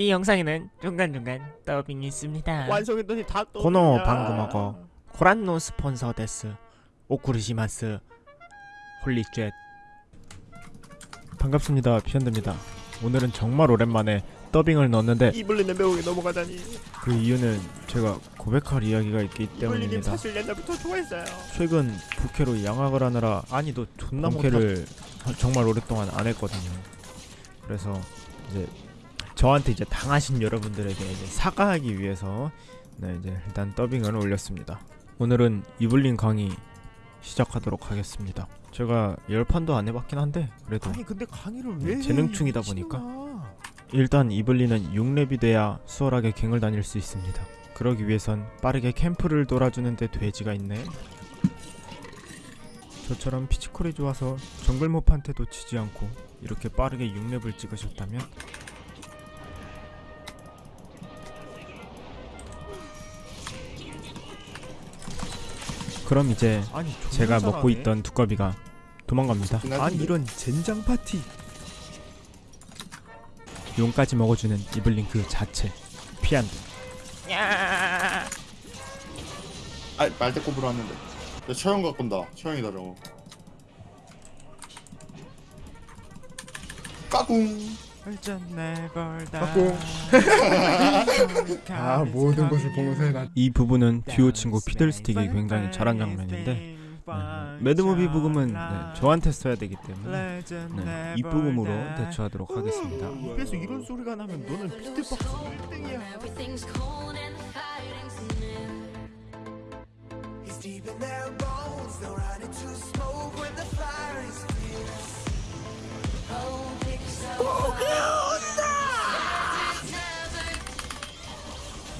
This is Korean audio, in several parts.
이 영상에는 중간중간 더빙이 있습니다. 완성했더니 다 또. この番組はご覧のスポンサーです お送りします holy shit 반갑습니다 피언드입니다 오늘은 정말 오랜만에 더빙을 넣었는데 이블린의 매혹에 넘어가다니. 그 이유는 제가 고백할 이야기가 있기 이블린님 때문입니다 사실 옛날부터 좋아했어요. 최근 부캐로 양학을 하느라 아니 너 존나 부캐를 정말 오랫동안 안 했거든요 그래서 이제 저한테 이제 당하신 여러분들에게 이제 사과하기 위해서 네 이제 일단 더빙을 올렸습니다 오늘은 이블린 강의 시작하도록 하겠습니다 제가 열 판도 안 해봤긴 한데 그래도 아니 근데 강의를 네, 왜? 해? 재능충이다 보니까. 일단 이블린은 6렙이 돼야 수월하게 갱을 다닐 수 있습니다. 그러기 위해선 빠르게 캠프를 돌아주는데 돼지가 있네. 저처럼 피치콜이 좋아서 정글 모판테 놓치지 않고 이렇게 빠르게 6렙을 찍으셨다면 그럼 이제 아니 제가 먹고 잘하네. 있던 두꺼비가 도망갑니다. 아니 이런 젠장 파티. 용까지 먹어주는 이블린 그 자체 피한다. 아 말대 꼽으러 왔는데 야 처형 갖고 온다 처형이다 저거 까꿍 아 모든 것을 봉쇄해 놨. 이 부분은 듀오 친구 피들스틱이 굉장히 잘한 장면인데 네, mad movie 브금은 네, 저한테 써야 되기 때문에 네, 이 브금으로 대처하도록 하겠습니다. 입에서 이런 소리가 나면 너는 비트박스 1등이야. Everything's cold and the fighting's near. It's deep in their bones. They'll run into smoke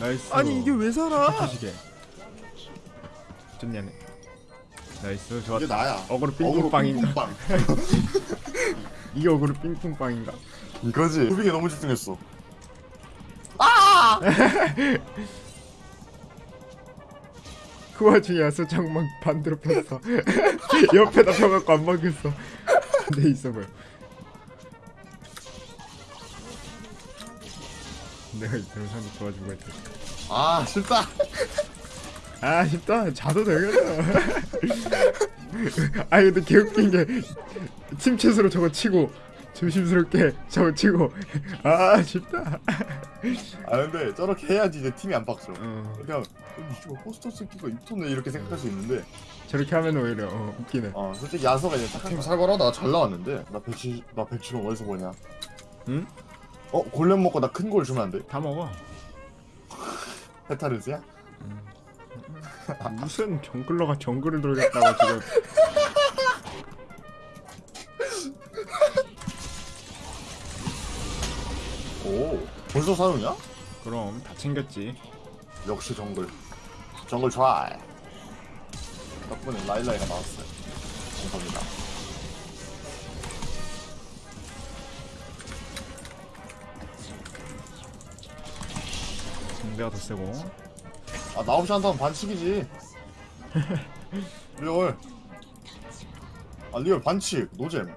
nice. 아니 이게 왜 살아? 시계. 좋냐네. nice 좋았다. 이게 나야 어그로 어그로 삥삥빵인가? 삥빵 이게 어그로 삥삥빵인가? 이거지 moving에 너무 집중했어 그 와중에 야수장막 반대로 폈어. 옆에다 펴갖고 안 막혔어. 내 있어 보여. 내가 상대 도와주고 있다. 아 쉽다 아 쉽다 자도 되겠다 아 근데 개웃긴 게 침체수로 저거 치고 조심스럽게 저거 치고. 아 쉽다. 아 근데 저렇게 해야지 이제 팀이 안 빡쳐 어, 그냥 이거 포스터 새끼가 입토네 이렇게 생각할 수 있는데. 저렇게 하면 오히려 어, 웃기네. 어 솔직히 야서가 이제 딱팀 살벌하다. 잘 나왔는데. 나 배치 나 배치는 어디서 보냐. 응? 어 골렘 먹고 나큰걸 주면 안 돼? 다 먹어. 페타르스야? 무슨 정글러가 정글을 돌겠다고 지금. 오 벌써 사용이야? 그럼 다 챙겼지. 역시 정글. 정글 좋아 덕분에 라일라이가 나왔어요. 감사합니다 내가 더 세고. 아 나옵시 한다면 반칙이지. real. 아 real 반칙 노잼.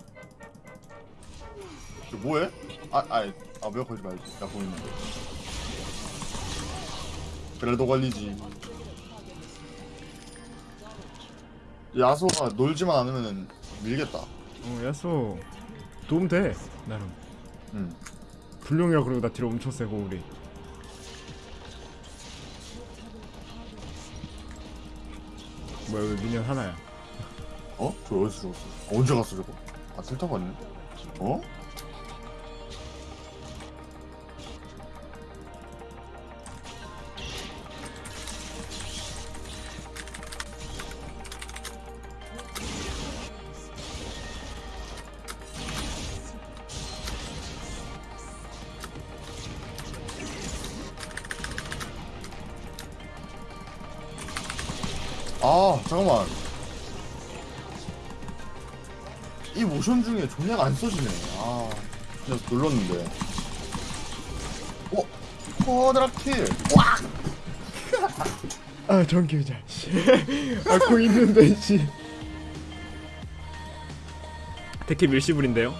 저 뭐해? 아 아이. 아왜 걸지 말지. 나 보이는데. 그래도 걸리지. 야소가 놀지만 않으면 밀겠다. 어 야수 도움 돼 나름. 응. 불룡이라 그러고 나 뒤로 엄청 세고 우리 뭐야 왜 미니언 하나야 어? 저 어디서 죽었어? 언제 갔어 저거? 아 틀타고 왔네 어? 아 잠깐만 이 모션 중에 존약 안 써지네 아 그냥 눌렀는데 어? 쿼드라킬 와! 아 전기의자 아고 있는데 씨 데키 밀시불인데요?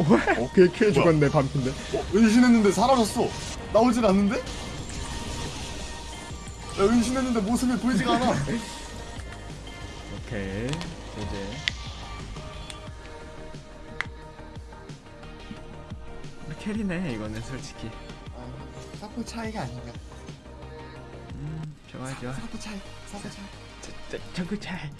오 어? 걔걔 죽었네 반핀데 어? 은신했는데 사라졌어 나오질 않는데? 야 은신했는데 모습이 보이지가 않아 오케이 이제 캐리네 이거는 솔직히 사포 차이가 아닌가 음 좋아 좋아 사포 차이 사포 차이 정글 차이